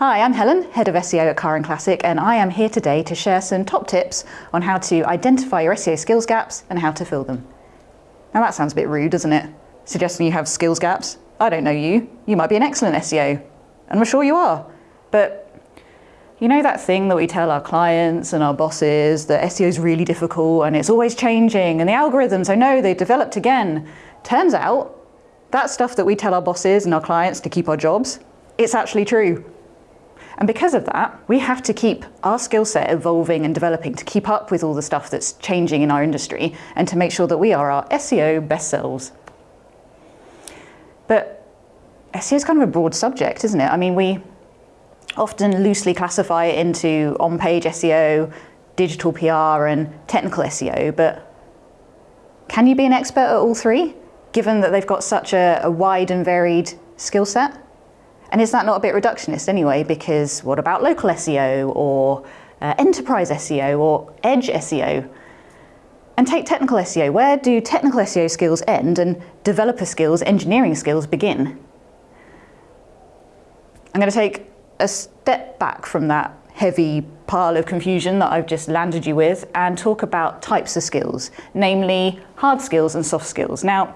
Hi, I'm Helen, Head of SEO at Car and Classic, and I am here today to share some top tips on how to identify your SEO skills gaps and how to fill them. Now that sounds a bit rude, doesn't it? Suggesting you have skills gaps. I don't know you. You might be an excellent SEO, and we're sure you are. But you know that thing that we tell our clients and our bosses that SEO is really difficult and it's always changing and the algorithms, I know they've developed again. Turns out that stuff that we tell our bosses and our clients to keep our jobs, it's actually true. And because of that, we have to keep our skill set evolving and developing to keep up with all the stuff that's changing in our industry and to make sure that we are our SEO best selves. But SEO is kind of a broad subject, isn't it? I mean, we often loosely classify it into on-page SEO, digital PR and technical SEO, but can you be an expert at all three, given that they've got such a, a wide and varied skill set? And is that not a bit reductionist anyway? Because what about local SEO or uh, enterprise SEO or edge SEO? And take technical SEO. Where do technical SEO skills end and developer skills, engineering skills begin? I'm going to take a step back from that heavy pile of confusion that I've just landed you with and talk about types of skills, namely hard skills and soft skills. Now,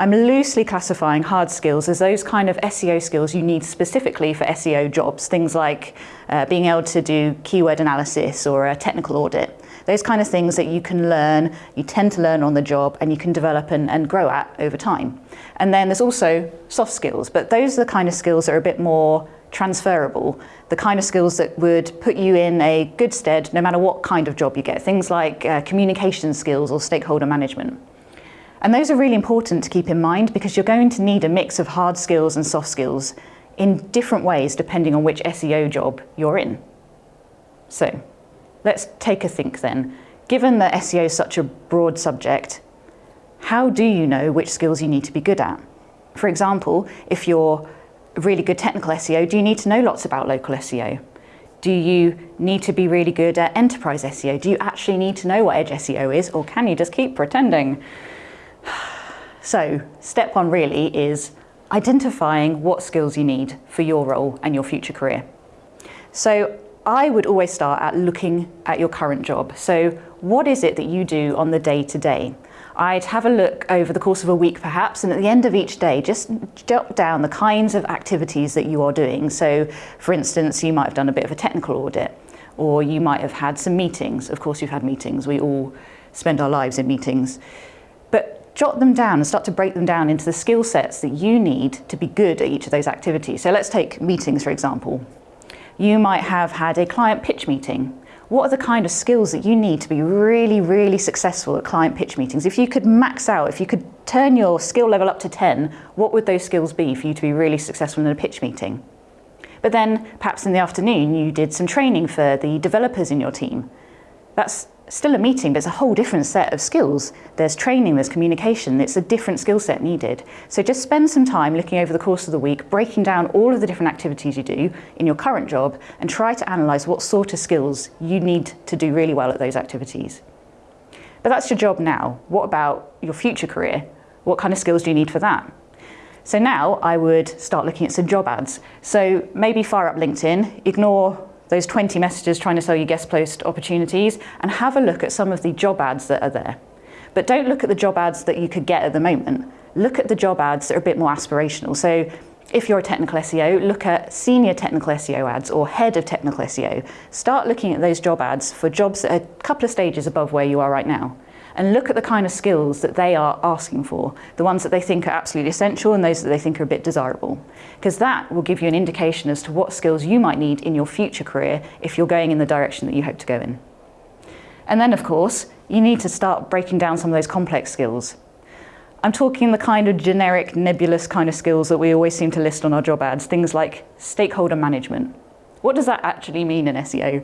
I'm loosely classifying hard skills as those kind of SEO skills you need specifically for SEO jobs, things like uh, being able to do keyword analysis or a technical audit. Those kind of things that you can learn, you tend to learn on the job and you can develop and, and grow at over time. And then there's also soft skills, but those are the kind of skills that are a bit more transferable, the kind of skills that would put you in a good stead no matter what kind of job you get, things like uh, communication skills or stakeholder management. And those are really important to keep in mind because you're going to need a mix of hard skills and soft skills in different ways depending on which SEO job you're in. So let's take a think then. Given that SEO is such a broad subject, how do you know which skills you need to be good at? For example, if you're really good technical SEO, do you need to know lots about local SEO? Do you need to be really good at enterprise SEO? Do you actually need to know what Edge SEO is or can you just keep pretending? So step one really is identifying what skills you need for your role and your future career. So I would always start at looking at your current job. So what is it that you do on the day to day? I'd have a look over the course of a week perhaps and at the end of each day just jot down the kinds of activities that you are doing. So for instance you might have done a bit of a technical audit or you might have had some meetings. Of course you've had meetings, we all spend our lives in meetings. Jot them down and start to break them down into the skill sets that you need to be good at each of those activities. So let's take meetings for example. You might have had a client pitch meeting what are the kind of skills that you need to be really, really successful at client pitch meetings? If you could max out, if you could turn your skill level up to 10, what would those skills be for you to be really successful in a pitch meeting? But then perhaps in the afternoon, you did some training for the developers in your team. That's still a meeting, but it's a whole different set of skills. There's training, there's communication, it's a different skill set needed. So just spend some time looking over the course of the week, breaking down all of the different activities you do in your current job and try to analyse what sort of skills you need to do really well at those activities. But that's your job now. What about your future career? What kind of skills do you need for that? So now I would start looking at some job ads. So maybe fire up LinkedIn, ignore those 20 messages trying to sell you guest post opportunities and have a look at some of the job ads that are there. But don't look at the job ads that you could get at the moment. Look at the job ads that are a bit more aspirational. So if you're a technical SEO, look at senior technical SEO ads or head of technical SEO. Start looking at those job ads for jobs that are a couple of stages above where you are right now and look at the kind of skills that they are asking for, the ones that they think are absolutely essential and those that they think are a bit desirable. Because that will give you an indication as to what skills you might need in your future career if you're going in the direction that you hope to go in. And then of course, you need to start breaking down some of those complex skills. I'm talking the kind of generic, nebulous kind of skills that we always seem to list on our job ads, things like stakeholder management. What does that actually mean in SEO?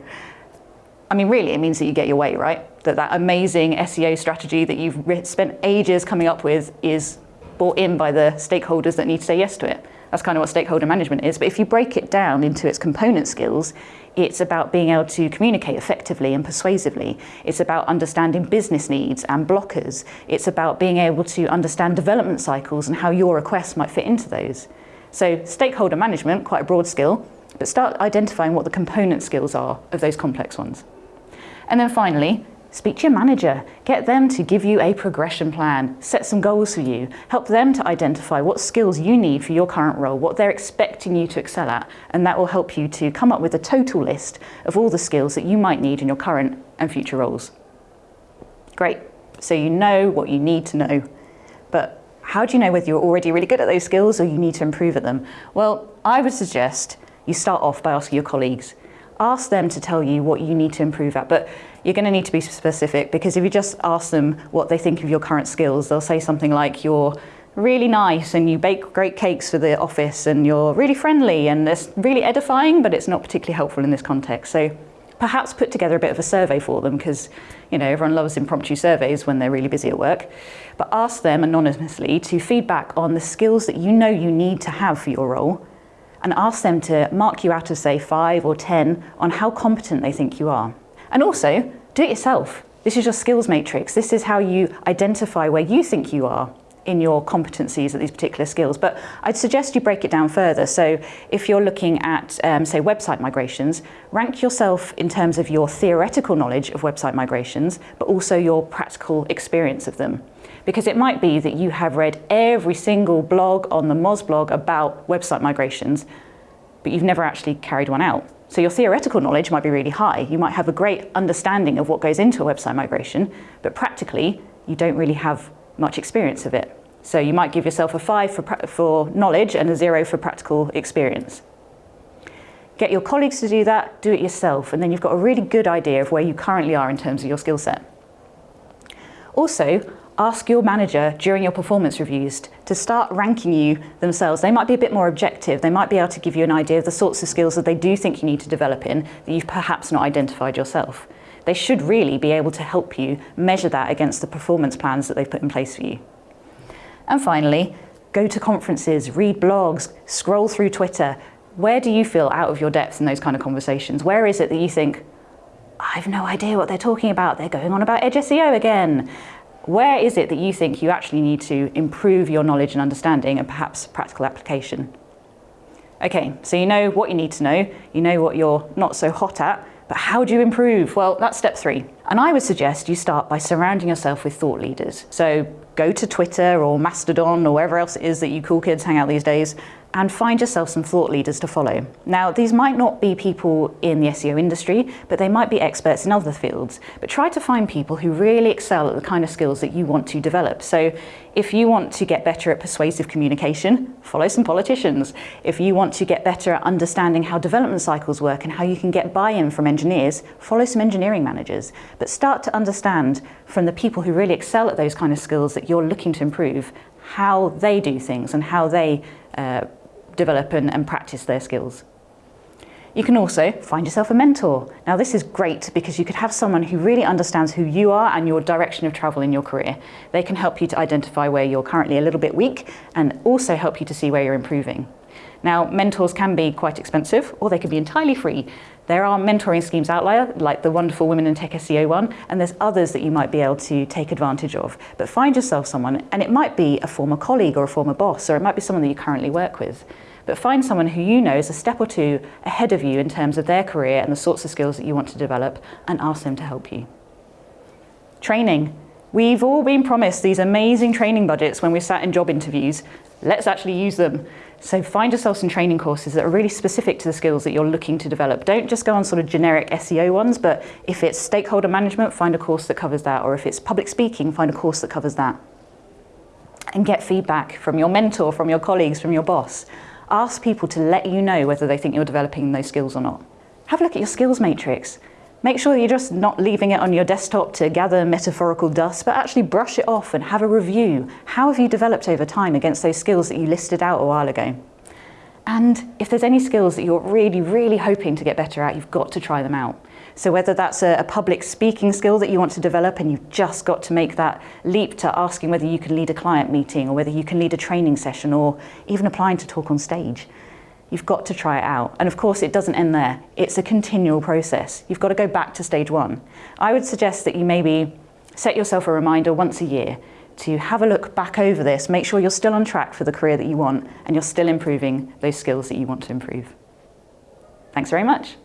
I mean, really, it means that you get your way, right? That that amazing SEO strategy that you've spent ages coming up with is bought in by the stakeholders that need to say yes to it. That's kind of what stakeholder management is. But if you break it down into its component skills, it's about being able to communicate effectively and persuasively. It's about understanding business needs and blockers. It's about being able to understand development cycles and how your requests might fit into those. So stakeholder management, quite a broad skill, but start identifying what the component skills are of those complex ones. And then finally, Speak to your manager, get them to give you a progression plan, set some goals for you, help them to identify what skills you need for your current role, what they're expecting you to excel at, and that will help you to come up with a total list of all the skills that you might need in your current and future roles. Great, so you know what you need to know, but how do you know whether you're already really good at those skills or you need to improve at them? Well, I would suggest you start off by asking your colleagues. Ask them to tell you what you need to improve at, but you're going to need to be specific because if you just ask them what they think of your current skills, they'll say something like you're really nice and you bake great cakes for the office and you're really friendly and it's really edifying, but it's not particularly helpful in this context. So perhaps put together a bit of a survey for them because you know everyone loves impromptu surveys when they're really busy at work but ask them anonymously to feedback on the skills that you know you need to have for your role and ask them to mark you out of say 5 or 10 on how competent they think you are and also do it yourself. This is your skills matrix. This is how you identify where you think you are in your competencies at these particular skills. But I'd suggest you break it down further. So if you're looking at, um, say, website migrations, rank yourself in terms of your theoretical knowledge of website migrations, but also your practical experience of them. Because it might be that you have read every single blog on the Moz blog about website migrations, but you've never actually carried one out. So your theoretical knowledge might be really high. You might have a great understanding of what goes into a website migration, but practically you don't really have much experience of it. So you might give yourself a five for, for knowledge and a zero for practical experience. Get your colleagues to do that, do it yourself, and then you've got a really good idea of where you currently are in terms of your skill set. Also, ask your manager during your performance reviews to start ranking you themselves. They might be a bit more objective. They might be able to give you an idea of the sorts of skills that they do think you need to develop in that you've perhaps not identified yourself. They should really be able to help you measure that against the performance plans that they've put in place for you. And finally, go to conferences, read blogs, scroll through Twitter. Where do you feel out of your depth in those kind of conversations? Where is it that you think, I've no idea what they're talking about. They're going on about Edge SEO again. Where is it that you think you actually need to improve your knowledge and understanding and perhaps practical application? Okay, so you know what you need to know, you know what you're not so hot at, but how do you improve? Well, that's step three. And I would suggest you start by surrounding yourself with thought leaders. So go to Twitter or Mastodon or wherever else it is that you cool kids hang out these days and find yourself some thought leaders to follow. Now, these might not be people in the SEO industry, but they might be experts in other fields. But try to find people who really excel at the kind of skills that you want to develop. So if you want to get better at persuasive communication, follow some politicians. If you want to get better at understanding how development cycles work and how you can get buy-in from engineers, follow some engineering managers. But start to understand from the people who really excel at those kind of skills that you're looking to improve how they do things and how they uh, develop and, and practice their skills. You can also find yourself a mentor. Now this is great because you could have someone who really understands who you are and your direction of travel in your career. They can help you to identify where you're currently a little bit weak and also help you to see where you're improving. Now mentors can be quite expensive or they can be entirely free. There are mentoring schemes out there, like the wonderful Women in Tech SEO one, and there's others that you might be able to take advantage of. But find yourself someone, and it might be a former colleague or a former boss, or it might be someone that you currently work with but find someone who you know is a step or two ahead of you in terms of their career and the sorts of skills that you want to develop and ask them to help you. Training. We've all been promised these amazing training budgets when we sat in job interviews. Let's actually use them. So find yourself some training courses that are really specific to the skills that you're looking to develop. Don't just go on sort of generic SEO ones, but if it's stakeholder management, find a course that covers that. Or if it's public speaking, find a course that covers that. And get feedback from your mentor, from your colleagues, from your boss. Ask people to let you know whether they think you're developing those skills or not. Have a look at your skills matrix. Make sure you're just not leaving it on your desktop to gather metaphorical dust, but actually brush it off and have a review. How have you developed over time against those skills that you listed out a while ago? And if there's any skills that you're really, really hoping to get better at, you've got to try them out. So whether that's a, a, public speaking skill that you want to develop and you've just got to make that leap to asking whether you can lead a client meeting or whether you can lead a training session or even applying to talk on stage, you've got to try it out. And of course, it doesn't end there. It's a continual process. You've got to go back to stage one. I would suggest that you maybe set yourself a reminder once a year to have a look back over this, make sure you're still on track for the career that you want and you're still improving those skills that you want to improve. Thanks very much.